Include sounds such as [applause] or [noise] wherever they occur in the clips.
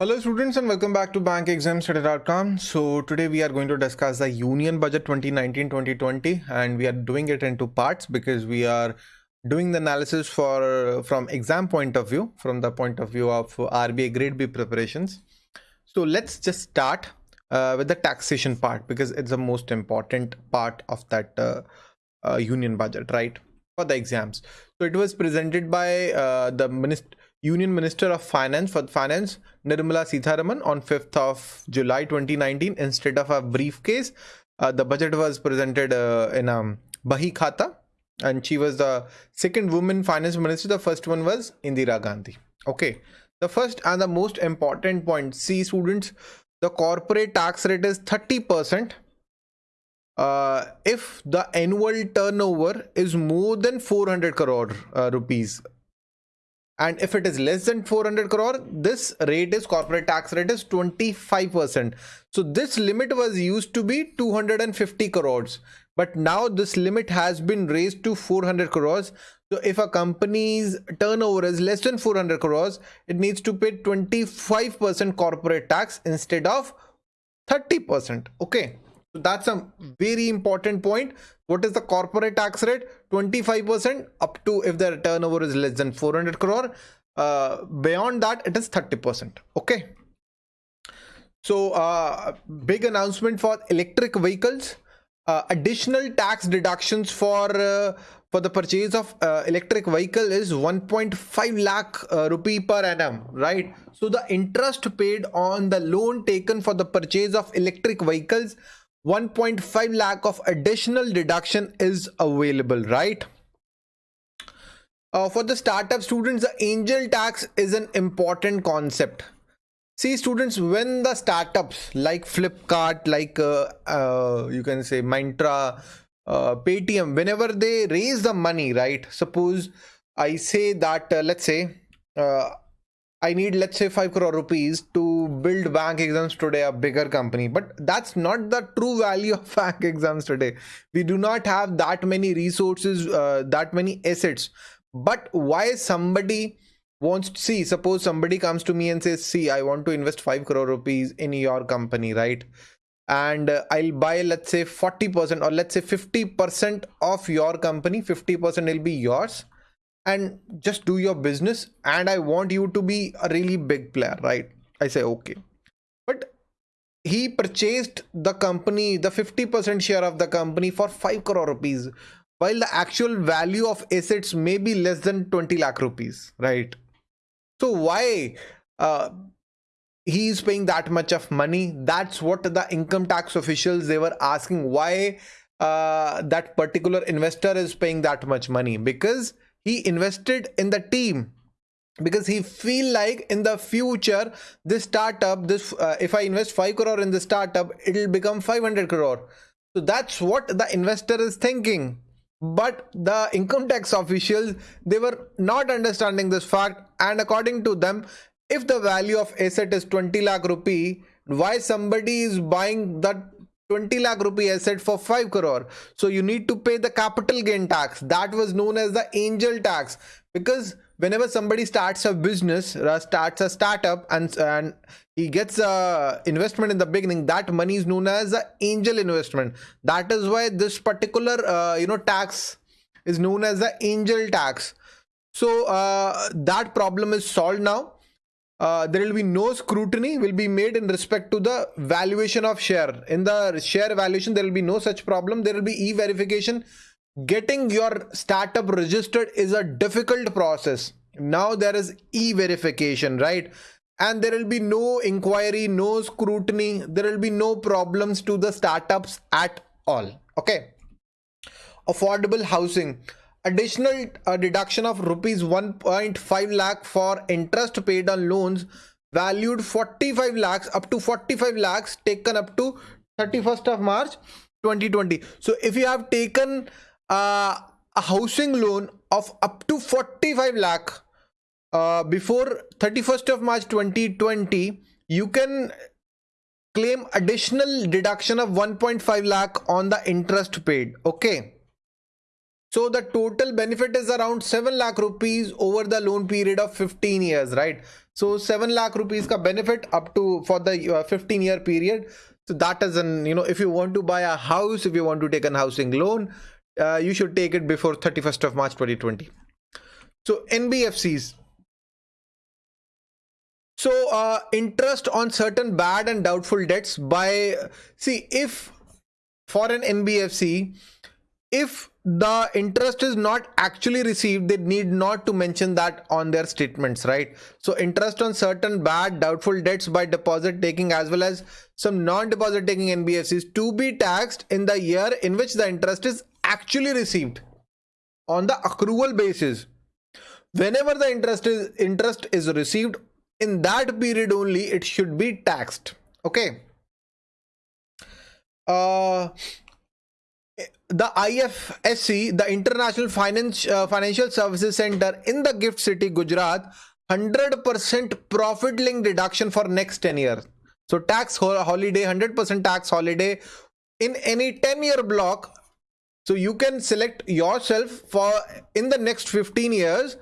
Hello students and welcome back to bankexamstoday.com. So today we are going to discuss the Union Budget 2019-2020 and we are doing it into parts because we are doing the analysis for from exam point of view, from the point of view of RBI grade B preparations. So let's just start uh, with the taxation part because it's the most important part of that uh, uh, union budget, right? For the exams. So it was presented by uh, the minister Union Minister of Finance for Finance Nirmala Sitharaman on 5th of July 2019 instead of a briefcase. Uh, the budget was presented uh, in a Bahi Khata and she was the second woman finance minister. The first one was Indira Gandhi. Okay. The first and the most important point, see students, the corporate tax rate is 30% uh, if the annual turnover is more than 400 crore uh, rupees and if it is less than 400 crore this rate is corporate tax rate is 25 percent. So this limit was used to be 250 crores. But now this limit has been raised to 400 crores. So if a company's turnover is less than 400 crores it needs to pay 25 percent corporate tax instead of 30 percent. Okay that's a very important point. What is the corporate tax rate? 25% up to if the turnover is less than 400 crore. Uh, beyond that, it is 30%. Okay. So uh, big announcement for electric vehicles. Uh, additional tax deductions for uh, for the purchase of uh, electric vehicle is 1.5 lakh uh, rupee per annum right so the interest paid on the loan taken for the purchase of electric vehicles 1.5 lakh of additional deduction is available right? Uh, for the startup students the angel tax is an important concept. See students when the startups like flipkart like uh, uh, you can say Myntra uh, paytm whenever they raise the money right? Suppose i say that uh, let's say uh, I need let's say 5 crore rupees to build bank exams today a bigger company. But that's not the true value of [laughs] bank exams today. We do not have that many resources uh, that many assets. But why somebody wants to see suppose somebody comes to me and says see I want to invest 5 crore rupees in your company right? And uh, I'll buy let's say 40% or let's say 50% of your company 50% will be yours and just do your business and i want you to be a really big player right? I say okay. But he purchased the company the 50% share of the company for 5 crore rupees while the actual value of assets may be less than 20 lakh rupees right? So why uh, he is paying that much of money? That's what the income tax officials they were asking why uh, that particular investor is paying that much money? Because he invested in the team because he feel like in the future this startup this uh, if i invest 5 crore in the startup it'll become 500 crore. So that's what the investor is thinking. But the income tax officials they were not understanding this fact. And according to them if the value of asset is 20 lakh rupee why somebody is buying that 20 lakh rupee asset for 5 crore. So you need to pay the capital gain tax. That was known as the angel tax. Because whenever somebody starts a business or starts a startup and, and he gets a investment in the beginning that money is known as the angel investment. That is why this particular uh, you know tax is known as the angel tax. So uh, that problem is solved now uh, there will be no scrutiny will be made in respect to the valuation of share. In the share valuation there will be no such problem. There will be e-verification. Getting your startup registered is a difficult process. Now there is e-verification right? And there will be no inquiry no scrutiny. There will be no problems to the startups at all. Okay? Affordable housing additional uh, deduction of rupees 1.5 lakh for interest paid on loans valued 45 lakhs up to 45 lakhs taken up to 31st of march 2020 so if you have taken uh, a housing loan of up to 45 lakh uh, before 31st of march 2020 you can claim additional deduction of 1.5 lakh on the interest paid. Okay so the total benefit is around 7 lakh rupees over the loan period of 15 years, right? so 7 lakh rupees ka benefit up to for the uh, 15 year period. So that is an you know if you want to buy a house if you want to take a housing loan uh, you should take it before 31st of march 2020 so nbfcs so uh, interest on certain bad and doubtful debts by see if for an NBFC, if the interest is not actually received, they need not to mention that on their statements, right? So interest on certain bad doubtful debts by deposit taking as well as some non-deposit taking NBFCs to be taxed in the year in which the interest is actually received on the accrual basis. Whenever the interest is interest is received in that period only, it should be taxed. Okay uh, the IFSC, the International Finance uh, Financial Services Center in the Gift City, Gujarat, 100% profit link deduction for next 10 years. So tax holiday, 100% tax holiday in any 10 year block. So you can select yourself for in the next 15 years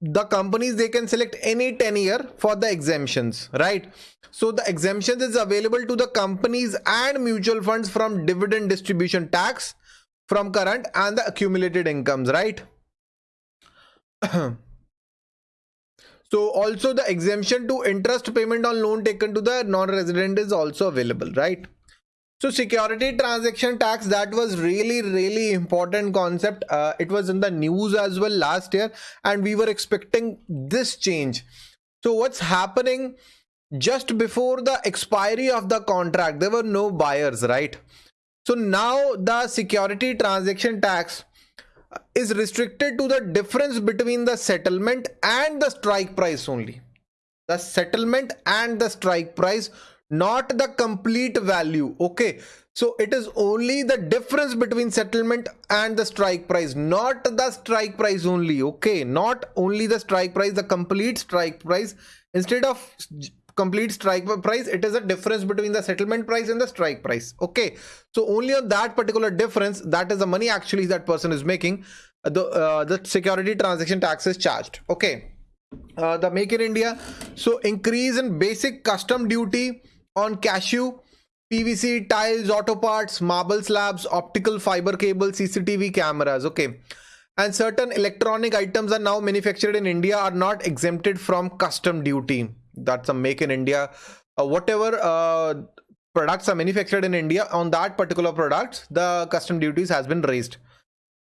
the companies they can select any 10 year for the exemptions right? So the exemptions is available to the companies and mutual funds from dividend distribution tax from current and the accumulated incomes right? [clears throat] So also the exemption to interest payment on loan taken to the non-resident is also available right so security transaction tax that was really really important concept. Uh, it was in the news as well last year, and we were expecting this change. So what's happening? Just before the expiry of the contract, there were no buyers, right? So now the security transaction tax is restricted to the difference between the settlement and the strike price only. The settlement and the strike price not the complete value okay? So it is only the difference between settlement and the strike price not the strike price only okay? Not only the strike price the complete strike price. Instead of complete strike price it is a difference between the settlement price and the strike price okay? So only on that particular difference that is the money actually that person is making the uh, the security transaction tax is charged okay? Uh, the make in india. So increase in basic custom duty on cashew, PVC, tiles, auto parts, marble slabs, optical fiber cable, CCTV cameras. Okay. And certain electronic items are now manufactured in India are not exempted from custom duty. That's a make in India. Uh, whatever uh, products are manufactured in India on that particular products, the custom duties has been raised.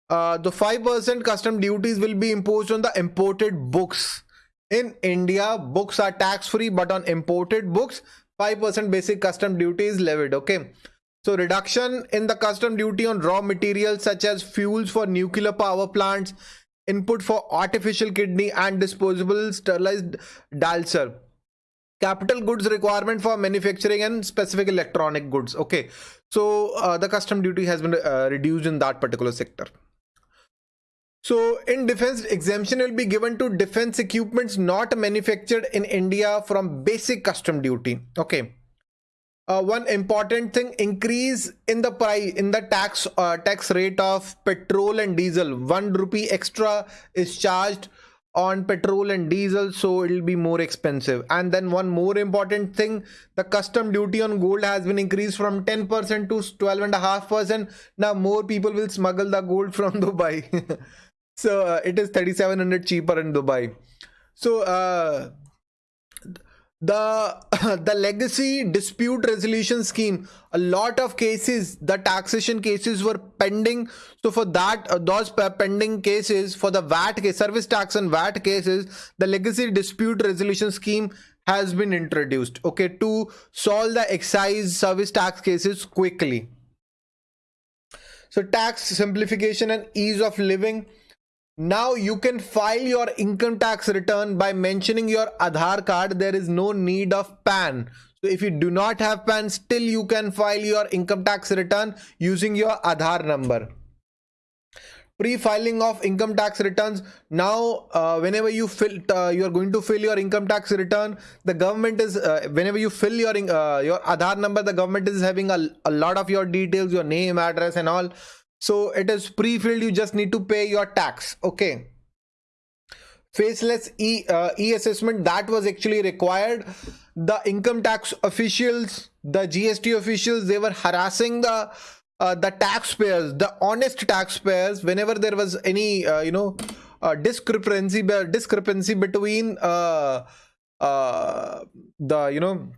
Uh, the 5% custom duties will be imposed on the imported books. In India, books are tax free, but on imported books, 5% basic custom duty is levied okay? So reduction in the custom duty on raw materials such as fuels for nuclear power plants input for artificial kidney and disposable sterilized dialyser capital goods requirement for manufacturing and specific electronic goods okay? So uh, the custom duty has been uh, reduced in that particular sector so in defense exemption will be given to defense equipments not manufactured in India from basic custom duty. Okay. Uh, one important thing increase in the price in the tax uh, tax rate of petrol and diesel one rupee extra is charged on petrol and diesel so it will be more expensive and then one more important thing the custom duty on gold has been increased from 10% to 12 and a half percent now more people will smuggle the gold from [laughs] dubai so uh, it is 3700 cheaper in dubai. So uh, the [laughs] the legacy dispute resolution scheme a lot of cases the taxation cases were pending. So for that uh, those pending cases for the vat case service tax and vat cases the legacy dispute resolution scheme has been introduced okay to solve the excise service tax cases quickly. So tax simplification and ease of living now you can file your income tax return by mentioning your Aadhaar card. There is no need of PAN. So if you do not have PAN, still you can file your income tax return using your Aadhaar number. Pre-filing of income tax returns. Now, uh, whenever you fill, uh, you are going to fill your income tax return. The government is, uh, whenever you fill your uh, your Aadhaar number, the government is having a, a lot of your details, your name, address, and all so it is pre-filled you just need to pay your tax okay? Faceless e uh, e assessment that was actually required. The income tax officials the gst officials they were harassing the uh, the taxpayers the honest taxpayers whenever there was any uh, you know uh, discrepancy discrepancy between uh, uh, the you know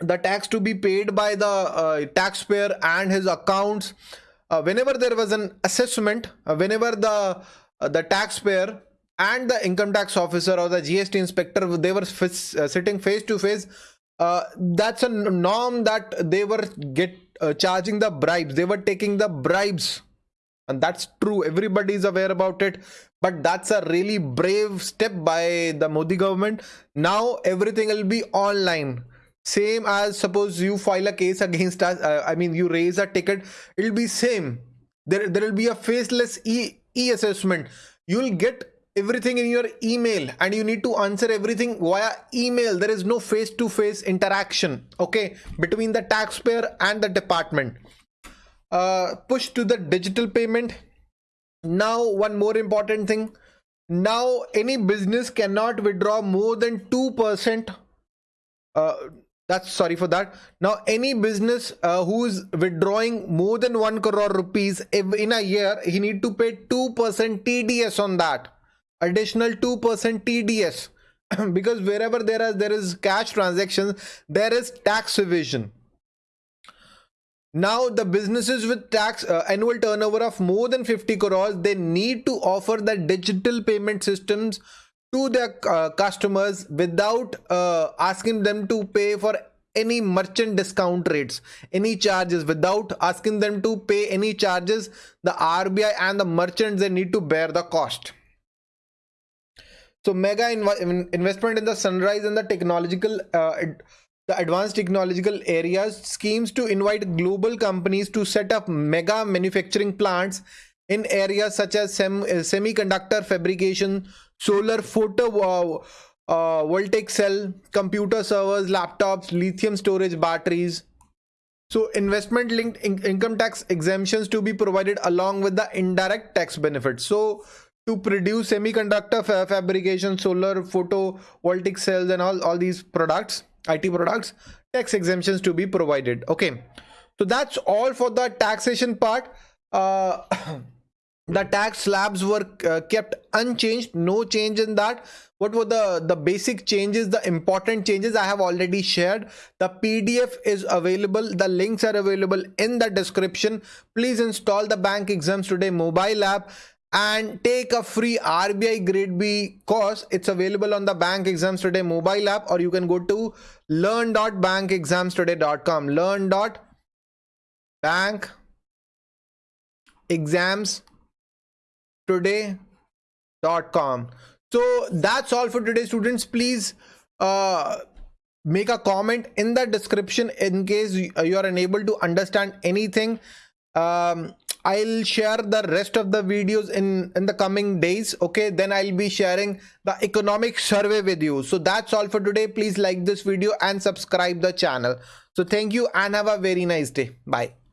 the tax to be paid by the taxpayer and his accounts whenever there was an assessment uh, whenever the uh, the taxpayer and the income tax officer or the gst inspector they were sitting face to face that's a norm that they were get charging the bribes. They were taking the bribes. And that's true. Everybody is aware about it. But that's a really brave step by the modi government. Now everything will be online same as suppose you file a case against us uh, i mean you raise a ticket it'll be same. There there will be a faceless e e assessment you'll get everything in your email and you need to answer everything via email. There is no face to face interaction okay between the taxpayer and the department. Uh, push to the digital payment. Now one more important thing. Now any business cannot withdraw more than 2% uh, that's sorry for that. Now any business uh, who is withdrawing more than 1 crore rupees in a year he need to pay 2% tds on that. Additional 2% tds [clears throat] because wherever there is there is cash transactions there is tax evasion. Now the businesses with tax uh, annual turnover of more than 50 crores they need to offer the digital payment systems to their uh, customers without uh, asking them to pay for any merchant discount rates any charges. Without asking them to pay any charges the RBI and the merchants they need to bear the cost. So mega inv investment in the sunrise and the technological uh, the advanced technological areas schemes to invite global companies to set up mega manufacturing plants in areas such as sem semiconductor fabrication solar photo uh, uh, voltaic cell computer servers laptops lithium storage batteries. So investment linked in income tax exemptions to be provided along with the indirect tax benefits. So to produce semiconductor fa fabrication solar photovoltaic cells and all all these products it products tax exemptions to be provided. Okay. So that's all for the taxation part. Uh, [coughs] the tax slabs were uh, kept unchanged no change in that what were the the basic changes the important changes i have already shared the pdf is available the links are available in the description please install the bank exams today mobile app and take a free RBI grade B course. It's available on the Bank Exams Today mobile app or you can go to learn.bankexamstoday.com. Learn.bankexamstoday.com. So that's all for today students. Please uh, make a comment in the description in case you are unable to understand anything. Um, I'll share the rest of the videos in, in the coming days. Okay, then I'll be sharing the economic survey with you. So that's all for today. Please like this video and subscribe the channel. So thank you and have a very nice day. Bye.